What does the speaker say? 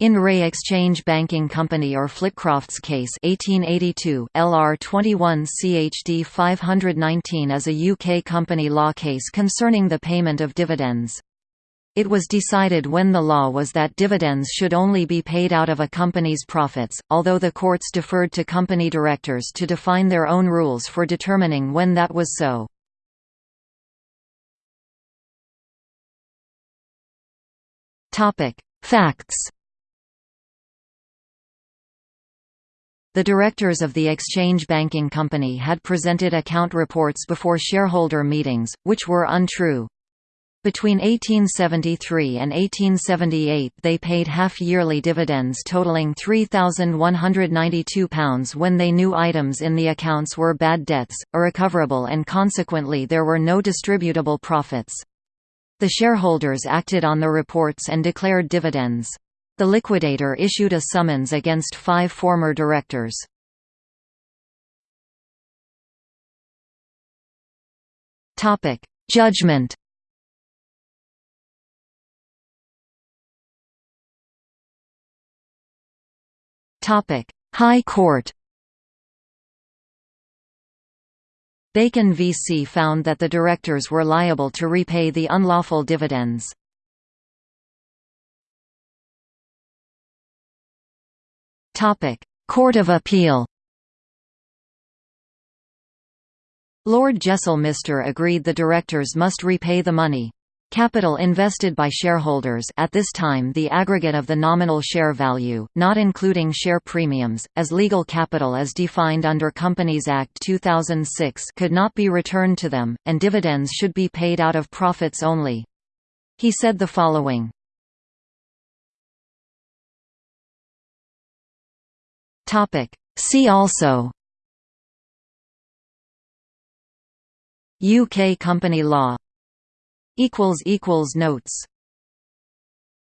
In Re Exchange Banking Company or Flitcroft's case 1882, LR 21 CHD 519 is a UK company law case concerning the payment of dividends. It was decided when the law was that dividends should only be paid out of a company's profits, although the courts deferred to company directors to define their own rules for determining when that was so. Facts The directors of the Exchange Banking Company had presented account reports before shareholder meetings, which were untrue. Between 1873 and 1878 they paid half-yearly dividends totaling £3,192 when they knew items in the accounts were bad debts, irrecoverable and consequently there were no distributable profits. The shareholders acted on the reports and declared dividends. The liquidator issued a summons against five former directors. Topic: Judgment Topic: High Court Bacon v.C. found that the directors were liable to repay the unlawful dividends. Court of Appeal Lord Jessel Mister agreed the directors must repay the money. Capital invested by shareholders at this time the aggregate of the nominal share value, not including share premiums, as legal capital as defined under Companies Act 2006 could not be returned to them, and dividends should be paid out of profits only. He said the following, Topic. See also. UK company law. Notes